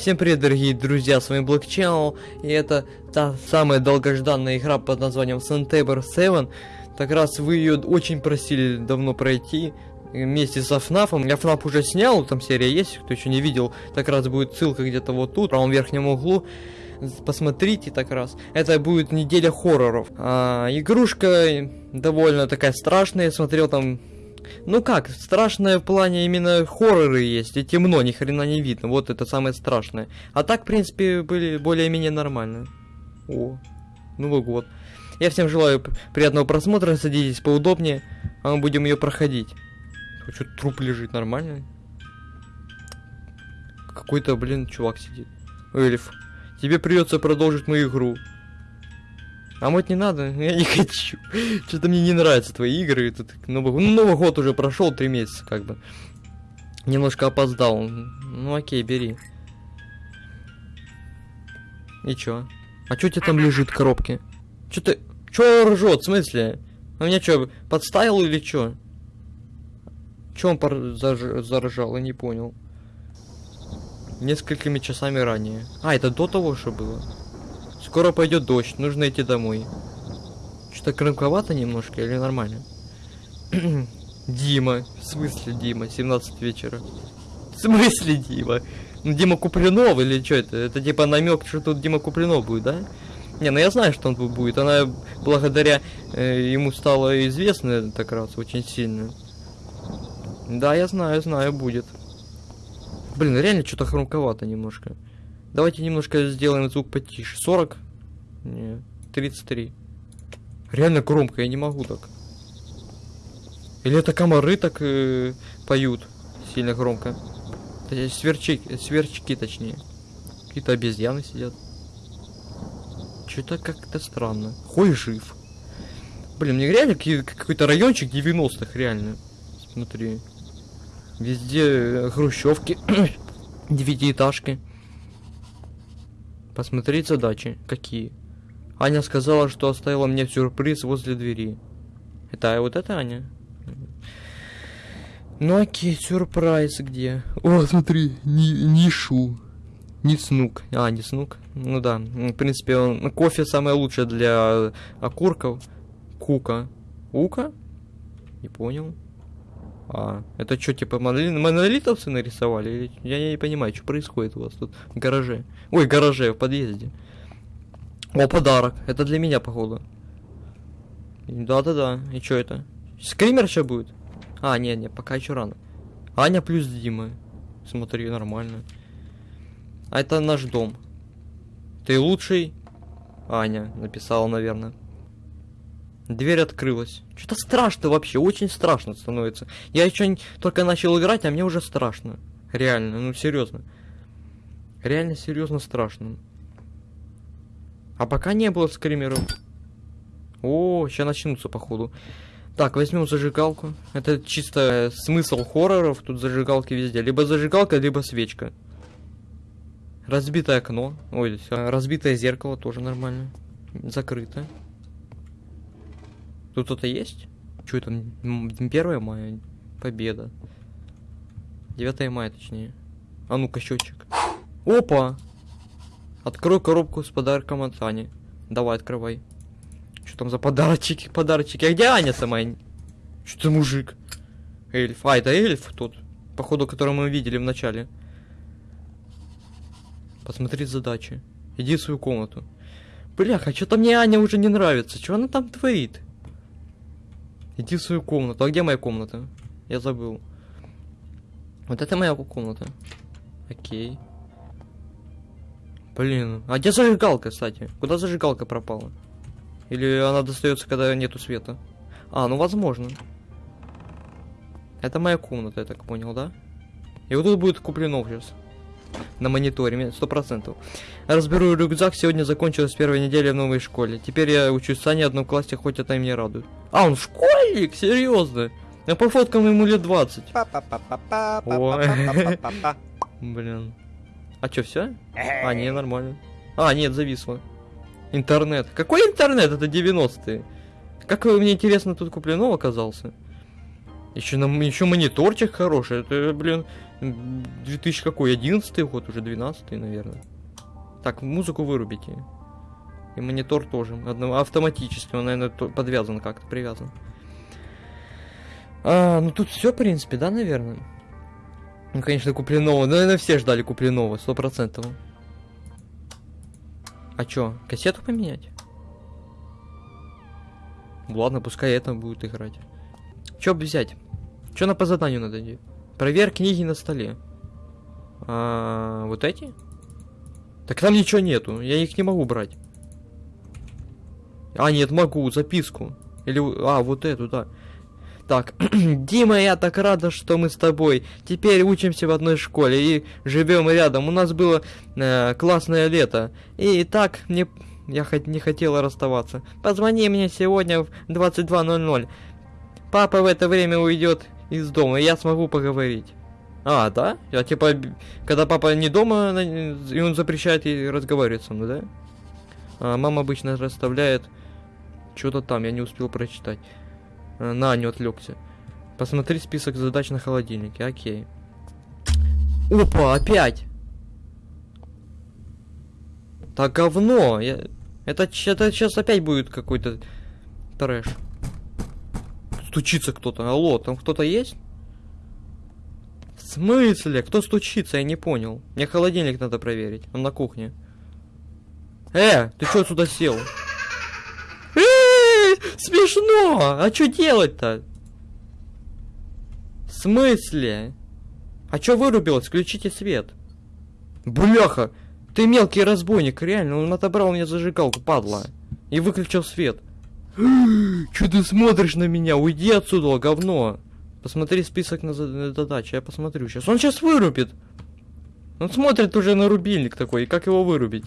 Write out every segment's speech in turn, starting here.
Всем привет, дорогие друзья, с вами Black и это та самая долгожданная игра под названием Sandtabor 7. Так раз вы ее очень просили давно пройти, вместе со FNAF. Я FNAF уже снял, там серия есть, кто еще не видел, так раз будет ссылка где-то вот тут, в правом верхнем углу. Посмотрите так раз. Это будет неделя хорроров. А, игрушка довольно такая страшная, я смотрел там ну как, страшное в плане именно хорроры есть, и темно, ни хрена не видно, вот это самое страшное. А так, в принципе, были более-менее нормальные. О, Новый год. Я всем желаю приятного просмотра, садитесь поудобнее, а мы будем ее проходить. Что труп лежит нормально? Какой-то, блин, чувак сидит. Эльф, тебе придется продолжить мою игру. А мыть не надо, я не хочу. Что-то мне не нравятся твои игры. Тут Новый, ну, Новый год уже прошел, три месяца как бы. Немножко опоздал. Ну окей, бери. И чё? А чё тебе там лежит в коробке? Чё ты... Чё ржет, в смысле? А меня чё, подставил или чё? Чё он пор... заж... заржал, я не понял. Несколькими часами ранее. А, это до того, что было? Скоро пойдет дождь, нужно идти домой. Что-то крымковато немножко или нормально? Дима. В смысле Дима? 17 вечера. В смысле Дима? Ну, Дима Куплинов или что это? Это типа намек, что тут Дима Куплинов будет, да? Не, ну я знаю, что он тут будет. Она благодаря э, ему стала известна так раз очень сильно. Да, я знаю, знаю, будет. Блин, реально что-то хрумковато немножко. Давайте немножко сделаем звук потише. 40? Не, 33. Реально громко, я не могу так. Или это комары так э, поют сильно громко? Сверчки, сверчки точнее. Какие-то обезьяны сидят. Что-то как-то странно. Хой жив. Блин, мне реально какой-то райончик 90-х, реально. Смотри. Везде э, хрущевки, девятиэтажки. Посмотреть задачи. Какие? Аня сказала, что оставила мне сюрприз возле двери. Это вот это Аня? Ну окей, сюрприз где? О, смотри, ни, нишу. Не снук. А, не снук. Ну да. В принципе, он, кофе самое лучшее для окурков. Кука. Ука? Не понял. А, это что, типа монолит, монолитовцы нарисовали? Я не понимаю, что происходит у вас тут в гараже. Ой, в гараже, в подъезде. О, подарок. Это для меня, походу. Да-да-да. И что это? Скример еще будет? А, нет, пока еще рано. Аня плюс Дима. Смотри, нормально. А это наш дом. Ты лучший? Аня написала, наверное. Дверь открылась. Что-то страшно вообще, очень страшно становится. Я еще только начал играть, а мне уже страшно. Реально, ну серьезно. Реально серьезно страшно. А пока не было скримеров. О, сейчас начнутся, походу. Так, возьмем зажигалку. Это чисто смысл хорроров. Тут зажигалки везде. Либо зажигалка, либо свечка. Разбитое окно. Ой, разбитое зеркало тоже нормально. Закрыто. Тут кто-то есть? Что это? 1 мая? Победа. 9 мая, точнее. А ну-ка, счетчик. Опа! Открой коробку с подарком от Ани. Давай, открывай. Что там за подарочки, подарочки? А где Аня сама? Что ты мужик? Эльф. А, это эльф тот. Походу, который мы видели в начале. Посмотри задачи. Иди в свою комнату. Бляха, что-то мне Аня уже не нравится. Что она там творит? Иди в свою комнату. А где моя комната? Я забыл. Вот это моя комната. Окей. Блин, а где зажигалка, кстати? Куда зажигалка пропала? Или она достается, когда нету света? А, ну возможно. Это моя комната, я так понял, да? И вот тут будет куплено сейчас на мониторе, сто процентов. Разберу рюкзак, сегодня закончилась первая неделя в новой школе. Теперь я учусь в Сане одном классе, хоть это и мне радует. А, он школьник? Серьезно? Я по фоткам ему лет 20. Блин. А чё, все? А, не, нормально. А, нет, зависло. Интернет. Какой интернет? Это 90-е. Как мне интересно тут куплено оказался? Еще, на, еще мониторчик хороший. Это, блин, 2000 какой? 11 год, уже 12 наверное. Так, музыку вырубите. И монитор тоже. Одно, автоматически, он, наверное, то- подвязан как-то, привязан. А, ну тут все, в принципе, да, наверное? Ну, конечно, Куплинова. Ну, наверное, все ждали Куплинова, сто процентов. А чё, кассету поменять? Ладно, пускай это будет играть. Чё взять? Чё на по заданию надо делать? Проверь книги на столе. А, вот эти? Так там ничего нету, я их не могу брать. А, нет, могу, записку. Или, а, вот эту, да. Так, Дима, я так рада, что мы с тобой. Теперь учимся в одной школе и живем рядом. У нас было э, классное лето. И так мне я хоть не хотела расставаться. Позвони мне сегодня в 22.00. Папа в это время уйдет из дома, и я смогу поговорить. А, да? Я типа, когда папа не дома, и он запрещает ей разговаривать со мной, да? А, мама обычно расставляет что-то там, я не успел прочитать. А, на, не отвлекся. Посмотри список задач на холодильнике, окей. Опа, опять! Так говно! Я... Это, это сейчас опять будет какой-то трэш. Стучится кто-то. Алло, там кто-то есть? В смысле? Кто стучится? Я не понял. Мне холодильник надо проверить. Он на кухне. Э, ты что сюда сел? Э, Смешно! А что делать-то? В смысле? А чё вырубилось? Включите свет. Бляха! Ты мелкий разбойник, реально, он отобрал меня зажигалку, падла. И выключил свет. Чё ты смотришь на меня? Уйди отсюда, говно. Посмотри список на за- на задачи, я посмотрю сейчас. Он сейчас вырубит. Он смотрит уже на рубильник такой, и как его вырубить?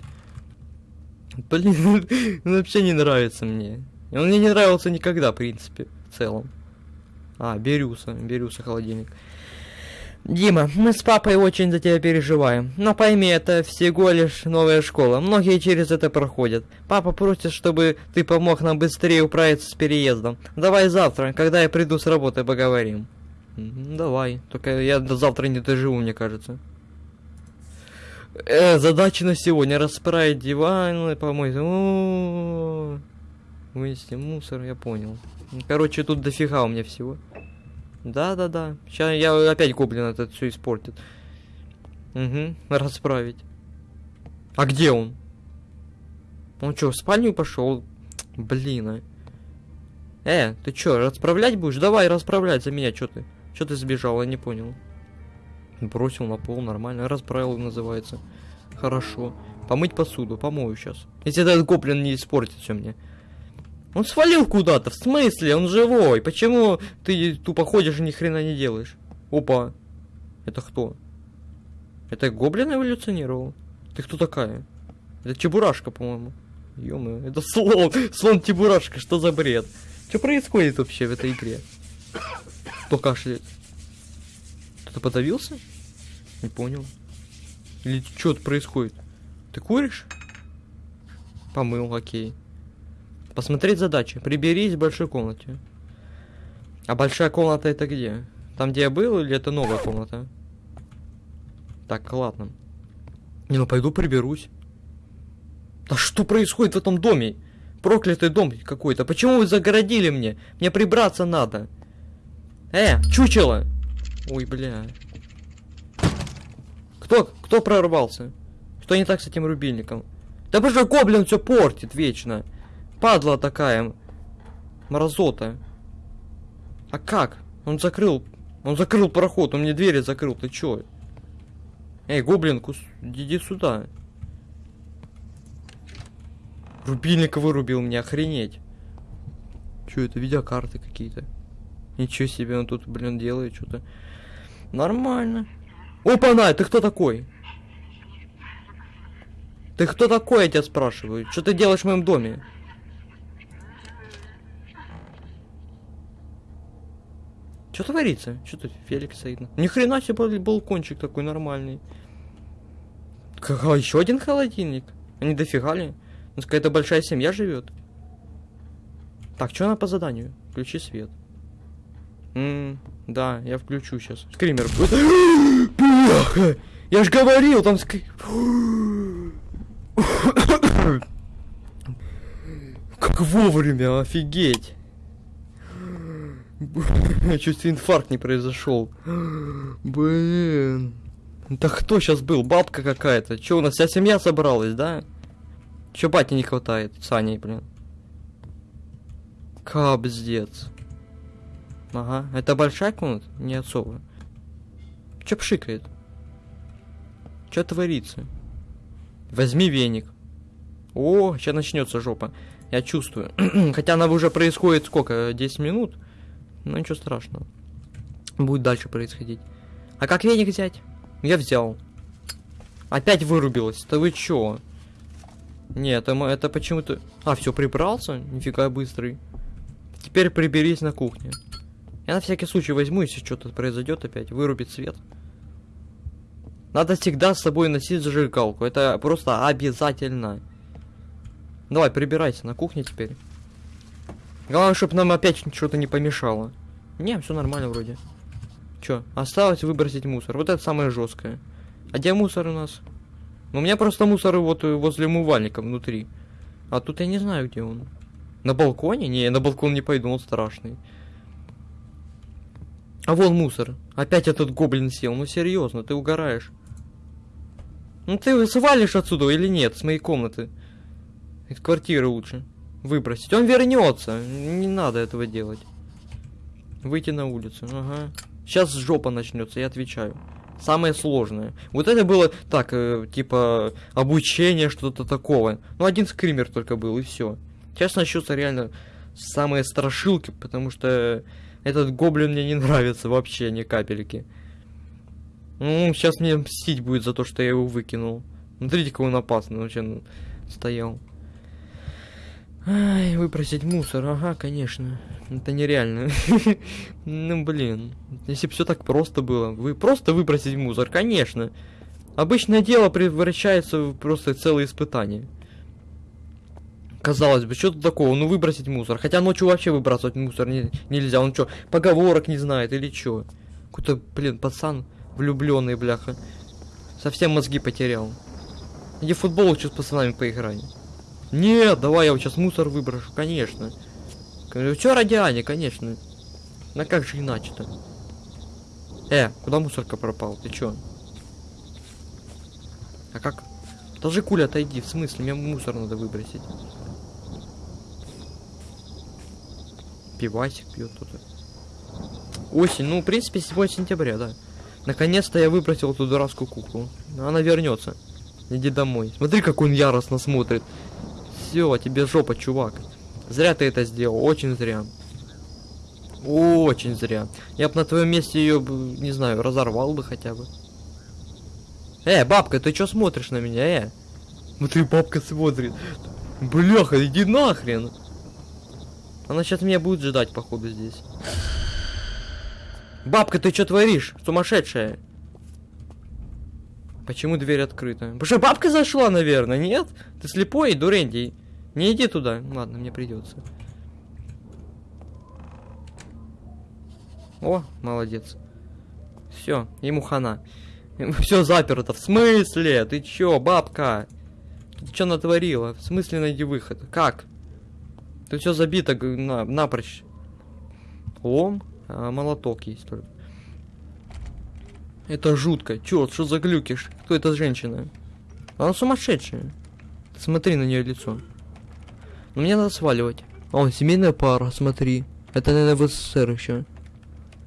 Блин, он вообще не нравится мне. Он мне не нравился никогда, в принципе, в целом. А, Берюса, Берюса холодильник. Дима, мы с папой очень за тебя переживаем. Но пойми, это всего лишь новая школа. Многие через это проходят. Папа просит, чтобы ты помог нам быстрее управиться с переездом. Давай завтра, когда я приду с работы, поговорим. Давай. Только я до завтра не доживу, мне кажется. Э, задача на сегодня. Расправить диван, помыть. Вынести мусор, я понял. Короче, тут дофига у меня всего. Да-да-да. Сейчас я опять гоблин этот все испортит. Угу, расправить. А где он? Он что, в спальню пошел? Блин, а. Э, ты чё, расправлять будешь? Давай, расправлять за меня, чё ты? Чё ты сбежал, я не понял. Бросил на пол, нормально. Расправил, называется. Хорошо. Помыть посуду, помою сейчас. Если этот гоблин не испортит все мне. Он свалил куда-то, в смысле? Он живой. Почему ты тупо ходишь и ни хрена не делаешь? Опа. Это кто? Это гоблин эволюционировал? Ты кто такая? Это Чебурашка, по-моему. ё это слон. Слон Чебурашка, что за бред? Что происходит вообще в этой игре? Кто кашляет? Кто-то подавился? Не понял. Или что тут происходит? Ты куришь? Помыл, окей. Посмотреть задачи. Приберись в большой комнате. А большая комната это где? Там, где я был, или это новая комната? Так, ладно. Не, ну пойду приберусь. Да что происходит в этом доме? Проклятый дом какой-то. Почему вы загородили мне? Мне прибраться надо. Э, чучело! Ой, бля. Кто, кто прорвался? Что не так с этим рубильником? Да потому гоблин все портит вечно. Падла такая. Мразота. А как? Он закрыл. Он закрыл проход, он мне двери закрыл. Ты чё? Эй, гоблин, кус... иди сюда. Рубильник вырубил мне, охренеть. Чё это, видеокарты какие-то? Ничего себе, он тут, блин, делает что-то. Нормально. Опа-на, ты кто такой? Ты кто такой, я тебя спрашиваю? Что ты делаешь в моем доме? Что творится? Что тут Феликс стоит? Ни хрена себе бал- балкончик такой нормальный. Какой еще один холодильник? Они дофига ли? У нас какая-то большая семья живет. Так, что она по заданию? Включи свет. М, да, я включу сейчас. Скример будет. Я ж говорил, там скри... Как вовремя, офигеть. Чуть инфаркт не произошел. Блин. Да кто сейчас был? Бабка какая-то. Че, у нас вся семья собралась, да? Че бати не хватает? Саней, блин. Капздец. Ага. Это большая комната? Не особо. Че пшикает? Че творится? Возьми веник. О, сейчас начнется жопа. Я чувствую. Хотя она уже происходит сколько? 10 минут? Ну ничего страшного. Будет дальше происходить. А как веник взять? Я взял. Опять вырубилась. Да вы чё? Нет, это, это почему-то... А, все, прибрался? Нифига быстрый. Теперь приберись на кухне. Я на всякий случай возьму, если что-то произойдет опять. Вырубит свет. Надо всегда с собой носить зажигалку. Это просто обязательно. Давай, прибирайся на кухне теперь. Главное, чтобы нам опять что-то не помешало. Не, все нормально вроде. Чё, осталось выбросить мусор. Вот это самое жесткое. А где мусор у нас? Ну, у меня просто мусор вот возле умывальника внутри. А тут я не знаю, где он. На балконе? Не, на балкон не пойду, он страшный. А вон мусор. Опять этот гоблин сел. Ну серьезно, ты угораешь. Ну ты свалишь отсюда или нет, с моей комнаты? Из квартиры лучше выбросить. Он вернется. Не надо этого делать. Выйти на улицу. Ага. Сейчас жопа начнется, я отвечаю. Самое сложное. Вот это было так, э, типа, обучение, что-то такого. Ну, один скример только был, и все. Сейчас начнется реально самые страшилки, потому что этот гоблин мне не нравится вообще ни капельки. Ну, сейчас мне мстить будет за то, что я его выкинул. Смотрите, какой он опасный, вообще стоял. Ай, выбросить мусор, ага, конечно. Это нереально. ну, блин. Если бы все так просто было. Вы просто выбросить мусор, конечно. Обычное дело превращается в просто целое испытание. Казалось бы, что тут такого? Ну, выбросить мусор. Хотя ночью вообще выбрасывать мусор не, нельзя. Он что, поговорок не знает или что? Какой-то, блин, пацан влюбленный, бляха. Совсем мозги потерял. Иди футбол сейчас с пацанами поиграй. Нет, давай я вот сейчас мусор выброшу, конечно. Все ради конечно. На как же иначе-то? Э, куда мусорка пропал? Ты чё? А как? Даже куля отойди, в смысле? Мне мусор надо выбросить. Пивасик пьет тут. Осень, ну, в принципе, 7 сентября, да. Наконец-то я выбросил эту дурацкую куклу. Она вернется. Иди домой. Смотри, как он яростно смотрит все, тебе жопа, чувак. Зря ты это сделал, очень зря. Очень зря. Я бы на твоем месте ее, не знаю, разорвал бы хотя бы. Э, бабка, ты что смотришь на меня, э? Смотри, бабка смотрит. Бляха, иди нахрен. Она сейчас меня будет ждать, походу, здесь. Бабка, ты что творишь? Сумасшедшая. Почему дверь открыта? Потому что бабка зашла, наверное, нет? Ты слепой, дурендий. Не иди туда. Ладно, мне придется. О, молодец. Все, ему хана. Все заперто. В смысле? Ты чё, бабка? Ты чё натворила? В смысле найди выход? Как? Ты все забито на, напрочь. Лом, а молоток есть только. Это жутко. Чё, что за глюкиш? Кто эта женщина? Она сумасшедшая. Смотри на нее лицо. Но мне надо сваливать. О, семейная пара, смотри. Это, наверное, в СССР еще.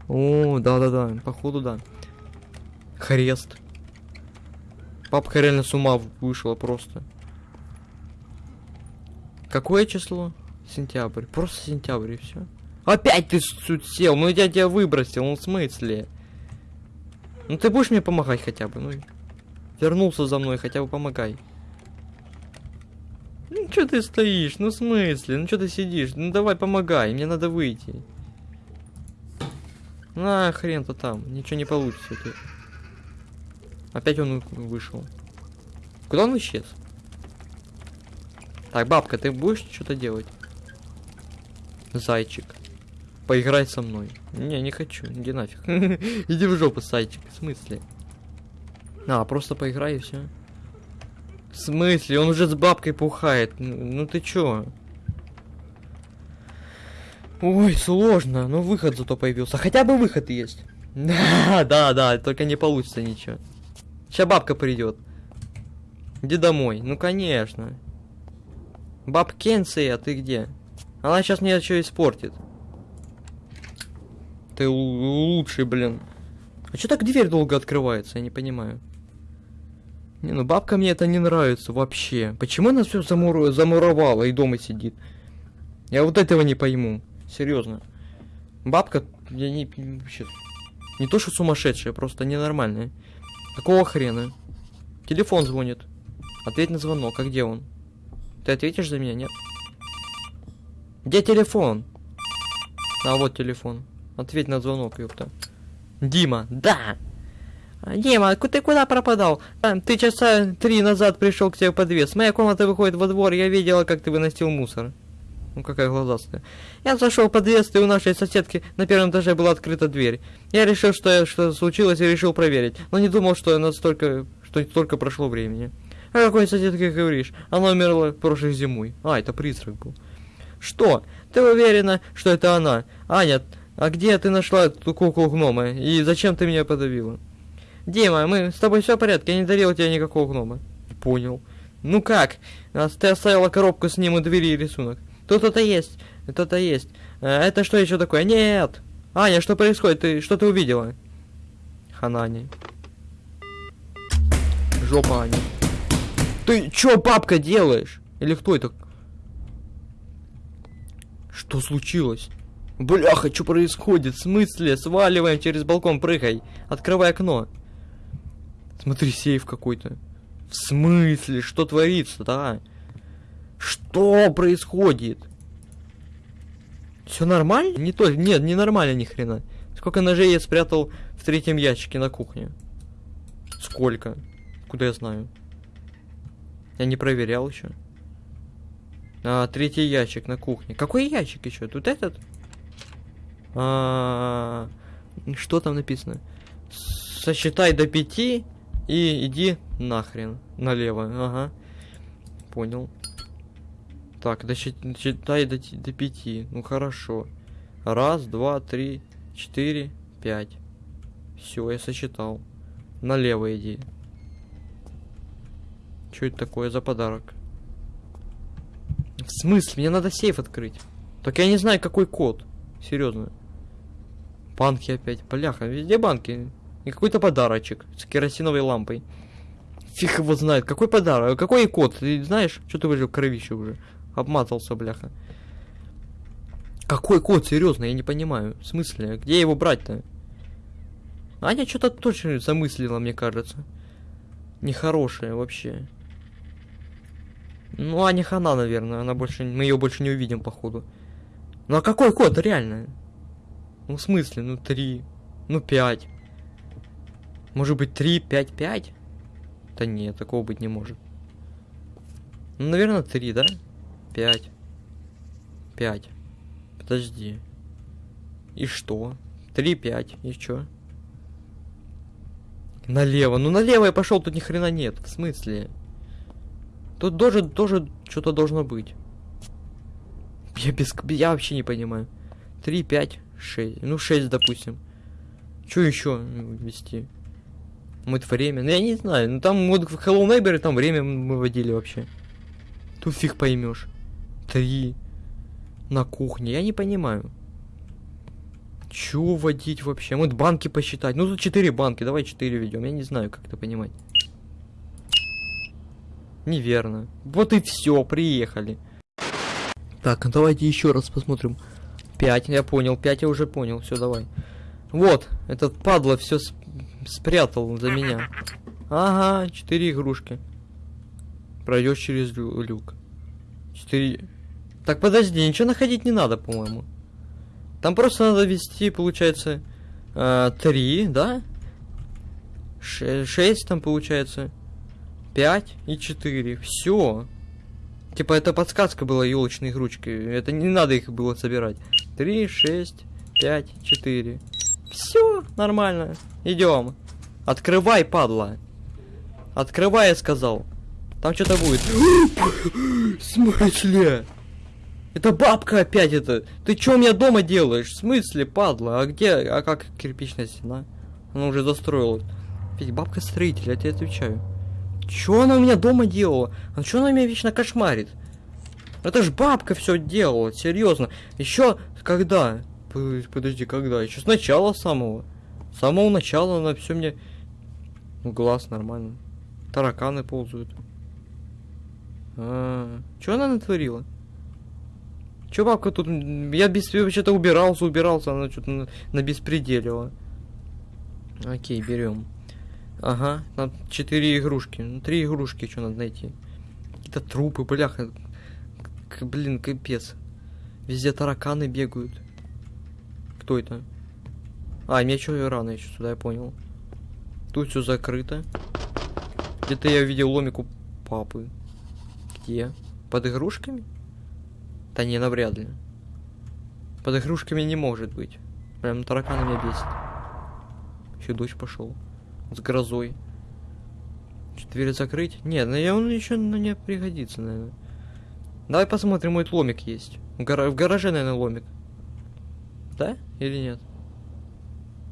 О, да-да-да, походу да. Хрест. Папка реально с ума вышла просто. Какое число? Сентябрь. Просто сентябрь и все. Опять ты тут сел, ну я тебя выбросил, ну в смысле? Ну ты будешь мне помогать хотя бы, ну. Вернулся за мной, хотя бы помогай. Ну что ты стоишь? Ну в смысле? Ну что ты сидишь? Ну давай помогай, мне надо выйти. На хрен-то там, ничего не получится. Ты. Опять он вышел. Куда он исчез? Так, бабка, ты будешь что-то делать? Зайчик. Поиграй со мной. Не, не хочу, иди нафиг. Иди в жопу, сайчик. В смысле? А, просто поиграй и все. В смысле? Он уже с бабкой пухает. Ну, ну ты чё? Ой, сложно. Но выход зато появился. Хотя бы выход есть. Да, да, да, только не получится ничего. Сейчас бабка придет. Иди домой. Ну, конечно. Баб Кенция, ты где? Она сейчас мне что испортит. Ты лучший, блин. А что так дверь долго открывается, я не понимаю. Не, ну бабка мне это не нравится вообще. Почему она все замур... замуровала и дома сидит? Я вот этого не пойму. Серьезно. Бабка, я не... Вообще, не то, что сумасшедшая, просто ненормальная. Какого хрена? Телефон звонит. Ответь на звонок, а где он? Ты ответишь за меня, нет? Где телефон? А вот телефон. Ответь на звонок, ёпта. Дима, да! Дима, ты куда пропадал? А, ты часа три назад пришел к тебе в подвес. Моя комната выходит во двор, я видела, как ты выносил мусор. Ну какая глазастая. Я зашел в подъезд, и у нашей соседки на первом этаже была открыта дверь. Я решил, что что случилось, и решил проверить. Но не думал, что настолько, что столько прошло времени. О какой соседке говоришь? Она умерла прошлой зимой. А, это призрак был. Что? Ты уверена, что это она? Аня, а где ты нашла эту куклу гнома? И зачем ты меня подавила? Дима, мы с тобой все в порядке, я не дарил тебе никакого гнома. Понял. Ну как? Ты оставила коробку с ним у двери и рисунок. Тут это есть, это есть. А, это что еще такое? Нет! Аня, что происходит? Ты что ты увидела? Ханани. Жопа Аня. Ты чё, папка, делаешь? Или кто это? Что случилось? Бляха, что происходит? В смысле? Сваливаем через балкон, прыгай. Открывай окно. Смотри, сейф какой-то. В смысле? Что творится, да? Что происходит? Все нормально? Не то, нет, не нормально ни хрена. Сколько ножей я спрятал в третьем ящике на кухне? Сколько? Куда я знаю? Я не проверял еще. А, третий ящик на кухне. Какой ящик еще? Тут этот? А, что там написано? Сосчитай до пяти и иди нахрен налево. Ага. Понял. Так, досчитай до, до пяти. Ну хорошо. Раз, два, три, четыре, пять. Все, я сосчитал. Налево иди. Что это такое за подарок? В смысле? Мне надо сейф открыть. Так я не знаю, какой код. Серьезно. Банки опять. Бляха, везде банки. И какой-то подарочек с керосиновой лампой. Фиг его знает. Какой подарок? Какой код? Ты знаешь, что ты выжил кровище уже? Обмазался, бляха. Какой код? Серьезно, я не понимаю. В смысле? Где его брать-то? Аня что-то точно замыслила, мне кажется. Нехорошее вообще. Ну, Аня хана, наверное. Она больше. Мы ее больше не увидим, походу. Ну а какой код, реально? Ну, в смысле? Ну, три. Ну, пять. Может быть, три, пять, пять? Да нет, такого быть не может. Ну, наверное, три, да? Пять. Пять. Подожди. И что? Три, пять. И что? Налево. Ну, налево я пошел, тут ни хрена нет. В смысле? Тут тоже, тоже что-то должно быть. Я без... Я вообще не понимаю. Три, пять. 6. Ну, 6, допустим. Что еще ввести? Мыть время. Ну, я не знаю. Ну, там вот в Hello Neighbor там время мы вводили вообще. Тут фиг поймешь. Три. На кухне. Я не понимаю. Чего вводить вообще? Вот банки посчитать. Ну, тут 4 банки. Давай 4 ведем. Я не знаю, как это понимать. Неверно. Вот и все. Приехали. Так, давайте еще раз посмотрим. 5, я понял. 5 я уже понял. Все, давай. Вот, этот падла все сп спрятал за меня. Ага, 4 игрушки. Пройдешь через лю люк. 4. Так, подожди, ничего находить не надо, по-моему. Там просто надо ввести, получается, э, 3, да? 6 там получается. 5 и 4. Все. Типа это подсказка была елочной игрушки. Это не надо их было собирать. 3, 6, пять, четыре. Все, нормально. Идем. Открывай, падла. Открывай, я сказал. Там что-то будет. В смысле? Это бабка опять это. Ты что у меня дома делаешь? В смысле, падла? А где? А как кирпичная стена? Она уже застроила. Ведь бабка строитель, я тебе отвечаю. Чё она у меня дома делала? А чё она меня вечно кошмарит? Это ж бабка все делала, серьезно. Еще когда? Подожди, когда? Еще с начала самого. С самого начала она все мне... Глаз нормально. Тараканы ползают. А, что она натворила? Че бабка тут... Я без... вообще-то убирался, убирался, она что-то на, на беспределила. Окей, берем. Ага, нам четыре игрушки. Ну, три игрушки, что надо найти. Какие-то трупы, бляха. К, блин, капец. Везде тараканы бегают. Кто это? А, мне что рано еще сюда, я понял. Тут все закрыто. Где-то я видел ломику папы. Где? Под игрушками? Да не, навряд ли. Под игрушками не может быть. Прям тараканы меня бесит. Еще дождь пошел. С грозой. Что, дверь закрыть? Нет, ну я он еще на не пригодится, наверное. Давай посмотрим, мой ломик есть. В, гар... в гараже, наверное, ломик. Да? Или нет?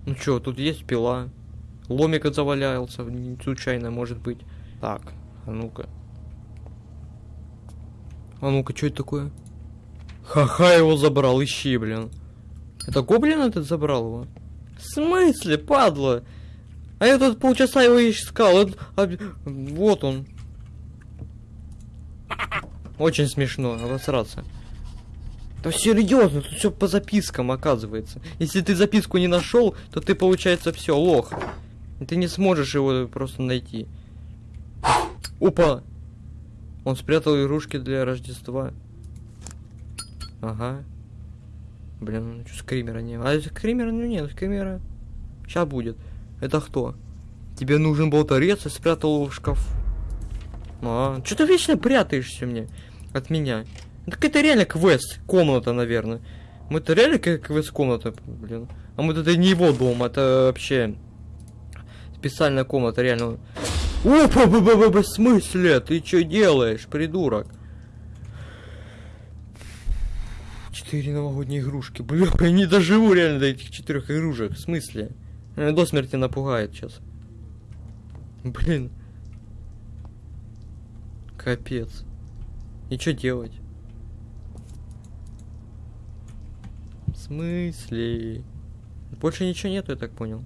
Ну что, тут есть пила. Ломик завалялся, случайно, может быть. Так, а ну-ка. А ну-ка, что это такое? Ха-ха, его забрал, ищи, блин. Это гоблин этот забрал его? В смысле, падла? А я тут полчаса его искал. Это... Вот он. Очень смешно, обосраться. Да серьезно, тут все по запискам оказывается. Если ты записку не нашел, то ты, получается, все, лох. Ты не сможешь его просто найти. Опа! Он спрятал игрушки для Рождества. Ага. Блин, ну что, скримера не... А скримера, ну нет, скримера... Сейчас будет. Это кто? Тебе нужен был торец и спрятал его в шкаф. А, что ты вечно прятаешься мне? От меня. Так это реально квест, комната, наверное. Мы это реально как квест комната, блин. А мы это не его дом, это вообще специальная комната, реально. Опа, в смысле? Ты что делаешь, придурок? Четыре новогодние игрушки. Бля, я не доживу реально до этих четырех игрушек. В смысле? До смерти напугает сейчас. Блин. Капец. И что делать? Смысле? Больше ничего нету, я так понял.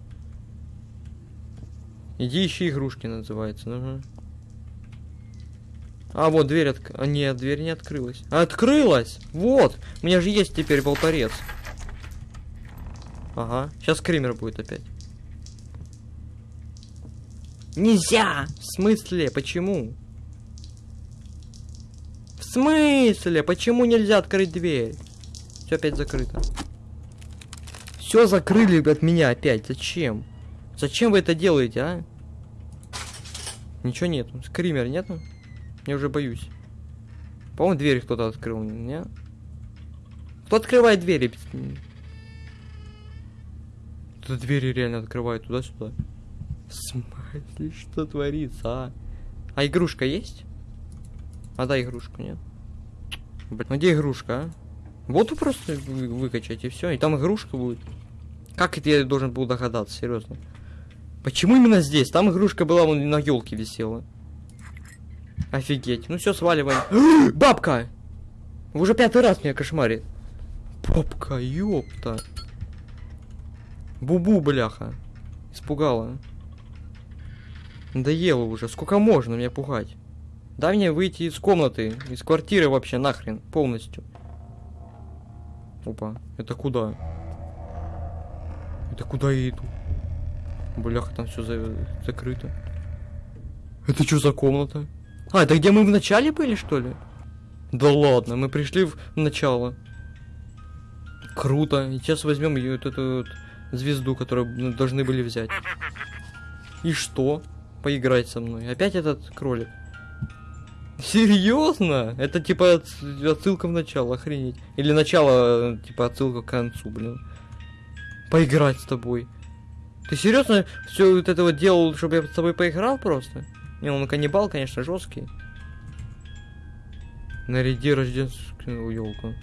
Иди ищи игрушки, называется. Угу. А, вот дверь от... А, нет, дверь не открылась. Открылась! Вот! У меня же есть теперь болторез. Ага. Сейчас кример будет опять. Нельзя! В смысле? Почему? В смысле? Почему нельзя открыть дверь? Все опять закрыто. Все закрыли от меня опять. Зачем? Зачем вы это делаете, а? Ничего нету. Скример нету? Я уже боюсь. По-моему, дверь кто-то открыл. Не? Кто открывает двери? Тут двери реально открывают туда-сюда. В что творится, а? А игрушка есть? А да, игрушку нет. Блин, ну где игрушка, а? Вот просто вы выкачать и все. И там игрушка будет. Как это я должен был догадаться, серьезно? Почему именно здесь? Там игрушка была, вон на елке висела. Офигеть. Ну все, сваливаем. Бабка! Уже пятый раз меня кошмарит. Бабка, ёпта. Бубу, бляха. Испугала. Надоело уже. Сколько можно меня пугать? Дай мне выйти из комнаты, из квартиры вообще нахрен, полностью. Опа, это куда? Это куда я иду? Бляха, там все за... закрыто. Это что за комната? А, это где мы в начале были, что ли? Да ладно, мы пришли в начало. Круто. Сейчас возьмем ее вот эту вот звезду, которую должны были взять. И что? Поиграть со мной. Опять этот кролик. Серьезно? Это типа отсылка в начало, охренеть. Или начало, типа отсылка к концу, блин. поиграть с тобой. Ты серьезно все вот это вот делал, чтобы я с тобой поиграл просто? Не, он каннибал, конечно, жесткий. Наряди рождественскую елку.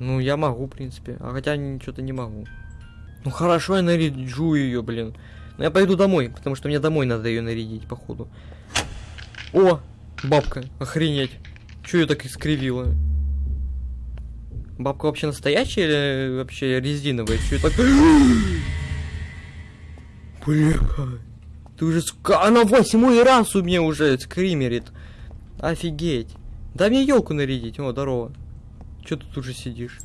Ну, я могу, в принципе. А хотя что-то не могу. Ну хорошо, я наряжу ее, блин. Но я пойду домой, потому что мне домой надо ее нарядить, походу. О, бабка, охренеть. Че ее так искривила? Бабка вообще настоящая или вообще резиновая? Че так... Бля, ты уже... Она восьмой раз у меня уже скримерит. Офигеть. Дай мне елку нарядить. О, здорово. Че ты тут уже сидишь?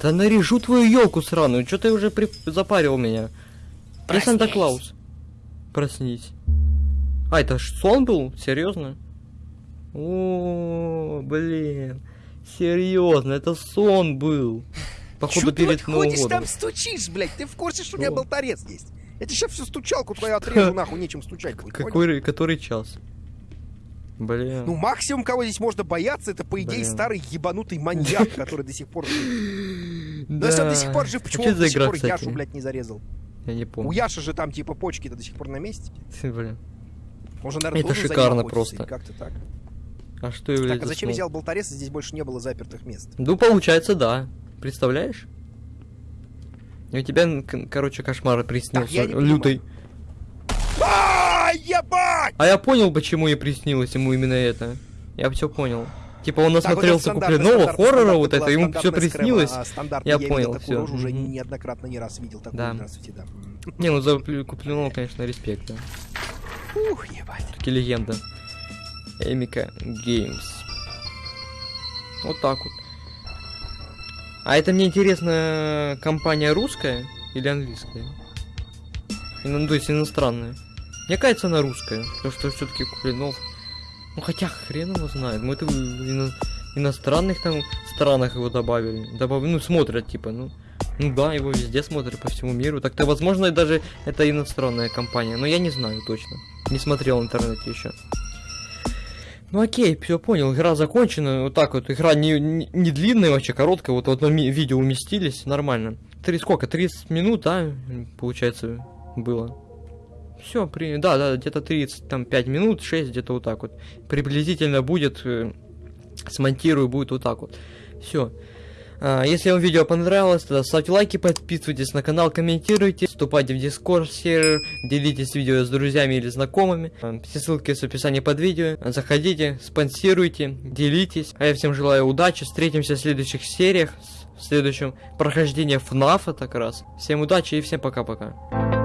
Да наряжу твою елку сраную. Че ты уже при... запарил меня? Я Санта-Клаус. Проснись. А, это ж сон был? Серьезно? О, блин. Серьезно, это сон был. Походу Чё ты перед вот Новым ходишь годом. там стучишь, блядь? Ты в курсе, что у меня болторез есть? Я тебе сейчас всю стучалку твою отрежу, нахуй, нечем стучать будет, понял? Какой, который час? Блин. Ну, максимум, кого здесь можно бояться, это, по идее, Блин. старый ебанутый маньяк, который до сих пор жив. Но да. если он до сих пор жив, почему он до сих пор? Яшу, блядь, не зарезал? Я не У помню. Яши же там, типа, почки-то до сих пор на месте. Блин. Он же, наверное, Это шикарно просто. Как-то так. А что является Так, а зачем я взял болторез, здесь больше не было запертых мест? Ну, получается, да. Представляешь? И у тебя, короче, кошмар приснился. лютый. А, ебать! А я понял, почему ей приснилось ему именно это. Я все понял. Типа он насмотрелся стандартная- хоррора вот это, ему все приснилось. а Я понял, рожу уже неоднократно не раз видел такую. Да. Не, ну за Куплинова, конечно, респект, да. Ух, ебать. Таки легенда. Эмика Геймс. Вот так вот. А это мне интересно, компания русская или английская? Ну, то есть иностранная. Мне кажется, она русская, потому что все-таки Куплинов. Ну хотя хрен его знает. Мы это в ино- иностранных там странах его добавили. Добав... Ну, смотрят, типа, ну. Ну да, его везде смотрят по всему миру. Так-то, возможно, даже это иностранная компания. Но я не знаю точно. Не смотрел в интернете еще. Ну окей, все понял, игра закончена. Вот так вот, игра не, не, не длинная, вообще короткая, вот в одно ми- видео уместились, нормально. Три сколько? 30 минут, да, получается, было. Все, при... да, да, где-то 30, там 5 минут, 6, где-то вот так вот. Приблизительно будет, э, смонтирую, будет вот так вот. Все. Если вам видео понравилось, тогда ставьте лайки, подписывайтесь на канал, комментируйте, вступайте в дискорд сервер, делитесь видео с друзьями или знакомыми. А, Все ссылки в описании под видео. Заходите, спонсируйте, делитесь. А я всем желаю удачи, встретимся в следующих сериях, в следующем прохождении FNAF так раз. Всем удачи и всем пока-пока.